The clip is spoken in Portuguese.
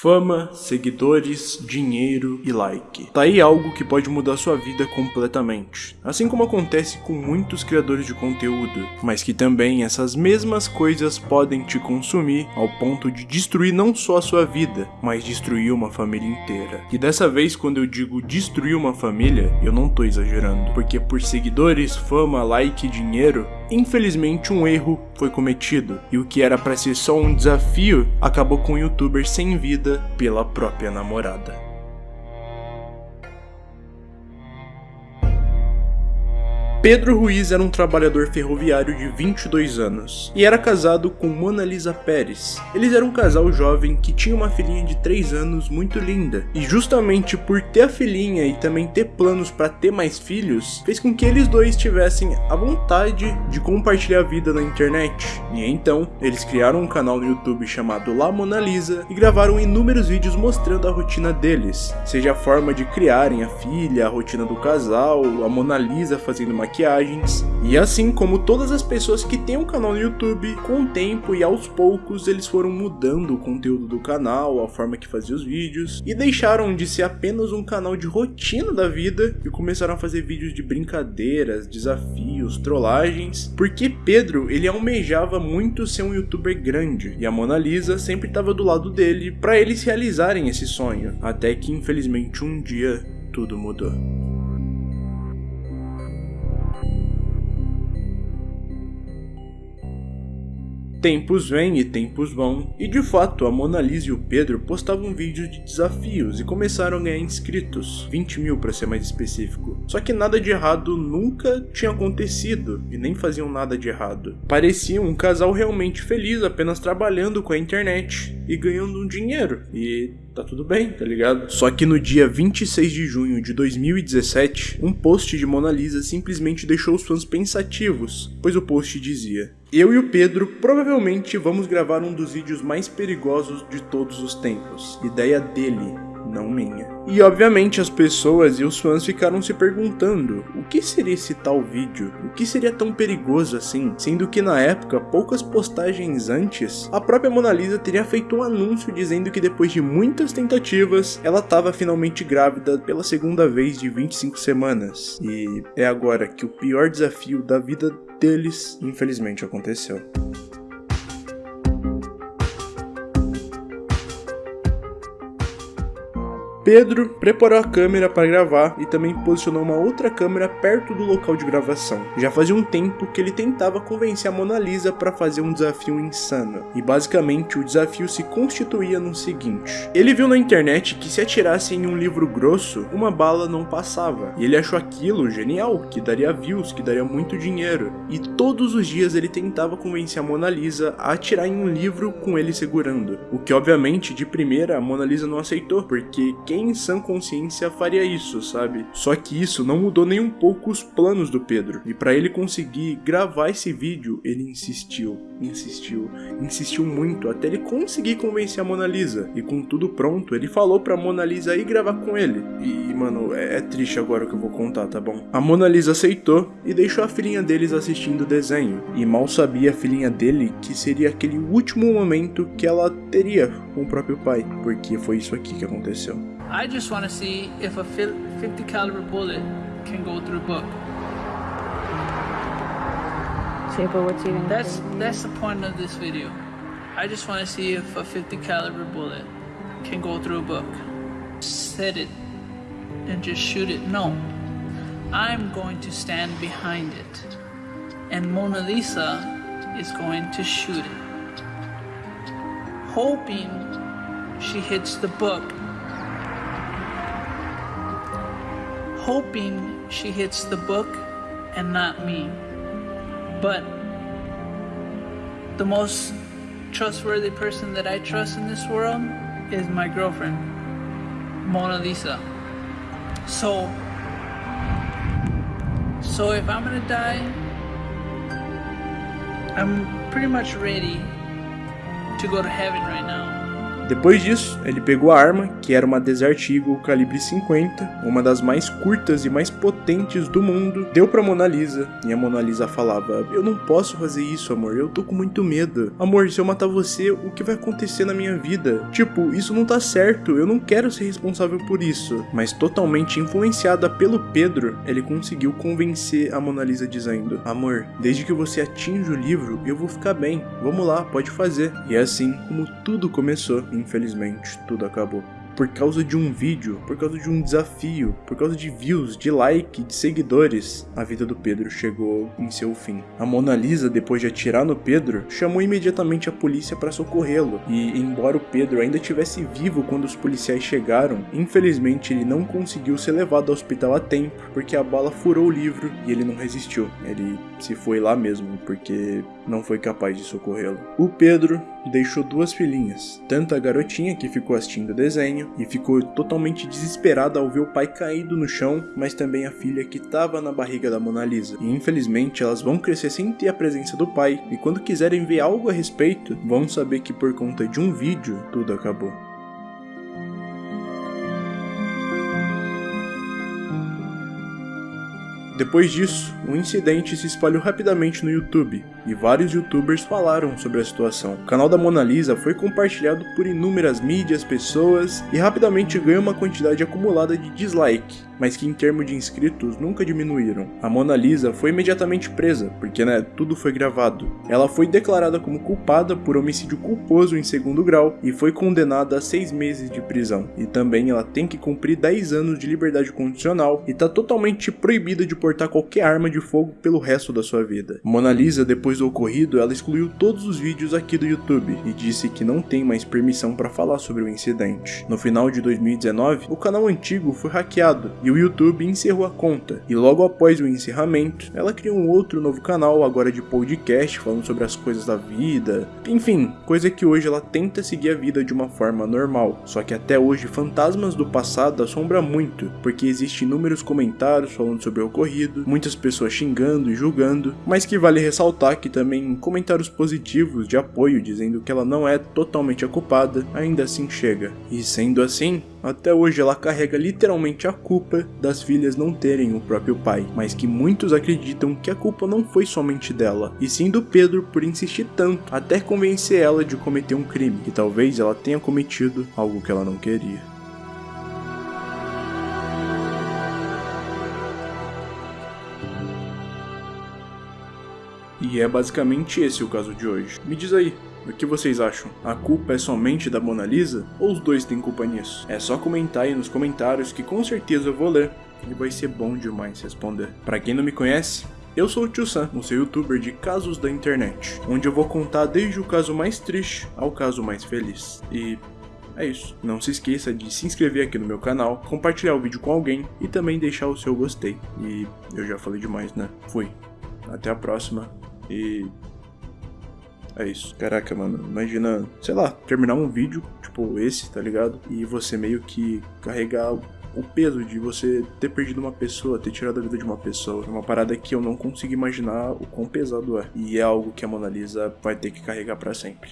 Fama, seguidores, dinheiro e like. Tá aí algo que pode mudar sua vida completamente. Assim como acontece com muitos criadores de conteúdo, mas que também essas mesmas coisas podem te consumir ao ponto de destruir não só a sua vida, mas destruir uma família inteira. E dessa vez, quando eu digo destruir uma família, eu não tô exagerando, porque por seguidores, fama, like e dinheiro, infelizmente um erro foi cometido, e o que era para ser só um desafio acabou com o youtuber sem vida pela própria namorada. Pedro Ruiz era um trabalhador ferroviário de 22 anos e era casado com Mona Lisa Pérez. Eles eram um casal jovem que tinha uma filhinha de 3 anos muito linda, e justamente por ter a filhinha e também ter planos para ter mais filhos, fez com que eles dois tivessem a vontade de compartilhar a vida na internet. E então, eles criaram um canal no YouTube chamado La Mona Lisa e gravaram inúmeros vídeos mostrando a rotina deles, seja a forma de criarem a filha, a rotina do casal, a Mona Lisa fazendo uma maquiagens. E assim como todas as pessoas que têm um canal no YouTube, com o tempo e aos poucos eles foram mudando o conteúdo do canal, a forma que fazia os vídeos, e deixaram de ser apenas um canal de rotina da vida e começaram a fazer vídeos de brincadeiras, desafios, trollagens, porque Pedro ele almejava muito ser um youtuber grande e a Mona Lisa sempre estava do lado dele para eles realizarem esse sonho, até que infelizmente um dia tudo mudou. Tempos vêm e tempos vão, e de fato a Mona Lisa e o Pedro postavam vídeos de desafios e começaram a ganhar inscritos, 20 mil para ser mais específico. Só que nada de errado nunca tinha acontecido, e nem faziam nada de errado. Pareciam um casal realmente feliz apenas trabalhando com a internet e ganhando um dinheiro, e tá tudo bem, tá ligado? Só que no dia 26 de junho de 2017, um post de Mona Lisa simplesmente deixou os fãs pensativos, pois o post dizia eu e o Pedro provavelmente vamos gravar um dos vídeos mais perigosos de todos os tempos. Ideia dele, não minha. E obviamente as pessoas e os fãs ficaram se perguntando o que seria esse tal vídeo? O que seria tão perigoso assim? Sendo que na época, poucas postagens antes, a própria Mona Lisa teria feito um anúncio dizendo que depois de muitas tentativas, ela estava finalmente grávida pela segunda vez de 25 semanas. E é agora que o pior desafio da vida deles, infelizmente, aconteceu. Pedro preparou a câmera para gravar e também posicionou uma outra câmera perto do local de gravação. Já fazia um tempo que ele tentava convencer a Mona Lisa para fazer um desafio insano, e basicamente o desafio se constituía no seguinte. Ele viu na internet que se atirasse em um livro grosso, uma bala não passava, e ele achou aquilo genial, que daria views, que daria muito dinheiro, e todos os dias ele tentava convencer a Mona Lisa a atirar em um livro com ele segurando, o que obviamente de primeira a Mona Lisa não aceitou, porque quem em sã consciência faria isso, sabe? Só que isso não mudou nem um pouco os planos do Pedro. E para ele conseguir gravar esse vídeo, ele insistiu, insistiu, insistiu muito até ele conseguir convencer a Mona Lisa. E com tudo pronto, ele falou pra Mona Lisa ir gravar com ele. E, mano, é, é triste agora o que eu vou contar, tá bom? A Mona Lisa aceitou e deixou a filhinha deles assistindo o desenho. E mal sabia a filhinha dele que seria aquele último momento que ela teria com o próprio pai, porque foi isso aqui que aconteceu. I just want to see if a 50 caliber bullet can go through a book. See, but what's even? That's that's the point of this video. I just want to see if a 50 caliber bullet can go through a book. Set it and just shoot it. No, I'm going to stand behind it, and Mona Lisa is going to shoot it, hoping she hits the book hoping she hits the book and not me. But the most trustworthy person that I trust in this world is my girlfriend, Mona Lisa. So, so if I'm gonna die, I'm pretty much ready to go to heaven right now. Depois disso, ele pegou a arma, que era uma Desert Eagle calibre 50, uma das mais curtas e mais potentes do mundo, deu pra Mona Lisa, e a Mona Lisa falava: Eu não posso fazer isso, amor, eu tô com muito medo. Amor, se eu matar você, o que vai acontecer na minha vida? Tipo, isso não tá certo, eu não quero ser responsável por isso. Mas totalmente influenciada pelo Pedro, ele conseguiu convencer a Mona Lisa dizendo: Amor, desde que você atinja o livro, eu vou ficar bem. Vamos lá, pode fazer. E é assim como tudo começou, infelizmente, tudo acabou por causa de um vídeo, por causa de um desafio, por causa de views, de like, de seguidores, a vida do Pedro chegou em seu fim. A Mona Lisa, depois de atirar no Pedro, chamou imediatamente a polícia para socorrê-lo. E embora o Pedro ainda estivesse vivo quando os policiais chegaram, infelizmente ele não conseguiu ser levado ao hospital a tempo, porque a bala furou o livro e ele não resistiu. Ele se foi lá mesmo, porque não foi capaz de socorrê-lo. O Pedro deixou duas filhinhas, tanto a garotinha que ficou assistindo o desenho e ficou totalmente desesperada ao ver o pai caído no chão, mas também a filha que estava na barriga da Mona Lisa. E infelizmente elas vão crescer sem ter a presença do pai, e quando quiserem ver algo a respeito, vão saber que por conta de um vídeo tudo acabou. Depois disso, o incidente se espalhou rapidamente no YouTube, e vários youtubers falaram sobre a situação. O canal da Mona Lisa foi compartilhado por inúmeras mídias, pessoas, e rapidamente ganhou uma quantidade acumulada de dislike, mas que em termos de inscritos nunca diminuíram. A Mona Lisa foi imediatamente presa, porque né, tudo foi gravado. Ela foi declarada como culpada por homicídio culposo em segundo grau e foi condenada a seis meses de prisão. E também ela tem que cumprir 10 anos de liberdade condicional e está totalmente proibida de portar qualquer arma de fogo pelo resto da sua vida. Mona Lisa, depois do ocorrido, ela excluiu todos os vídeos aqui do YouTube e disse que não tem mais permissão para falar sobre o incidente. No final de 2019, o canal antigo foi hackeado e o YouTube encerrou a conta. E logo após o encerramento, ela criou um outro novo canal, agora de podcast, falando sobre as coisas da vida. Enfim, coisa que hoje ela tenta seguir a vida de uma forma normal. Só que até hoje, fantasmas do passado assombra muito, porque existem inúmeros comentários falando sobre o muitas pessoas xingando e julgando, mas que vale ressaltar que também comentários positivos de apoio dizendo que ela não é totalmente a culpada, ainda assim chega. E sendo assim, até hoje ela carrega literalmente a culpa das filhas não terem o próprio pai, mas que muitos acreditam que a culpa não foi somente dela, e sim do Pedro por insistir tanto até convencer ela de cometer um crime, que talvez ela tenha cometido algo que ela não queria. E é basicamente esse o caso de hoje. Me diz aí, o que vocês acham? A culpa é somente da Mona Lisa? Ou os dois têm culpa nisso? É só comentar aí nos comentários que com certeza eu vou ler e vai ser bom demais responder. Para quem não me conhece, eu sou o Tio Sam, um seu youtuber de casos da internet, onde eu vou contar desde o caso mais triste ao caso mais feliz. E é isso. Não se esqueça de se inscrever aqui no meu canal, compartilhar o vídeo com alguém e também deixar o seu gostei. E eu já falei demais, né? Fui. Até a próxima. E. É isso. Caraca, mano. Imagina, sei lá, terminar um vídeo, tipo esse, tá ligado? E você meio que carregar o peso de você ter perdido uma pessoa, ter tirado a vida de uma pessoa. É uma parada que eu não consigo imaginar o quão pesado é. E é algo que a Mona Lisa vai ter que carregar para sempre.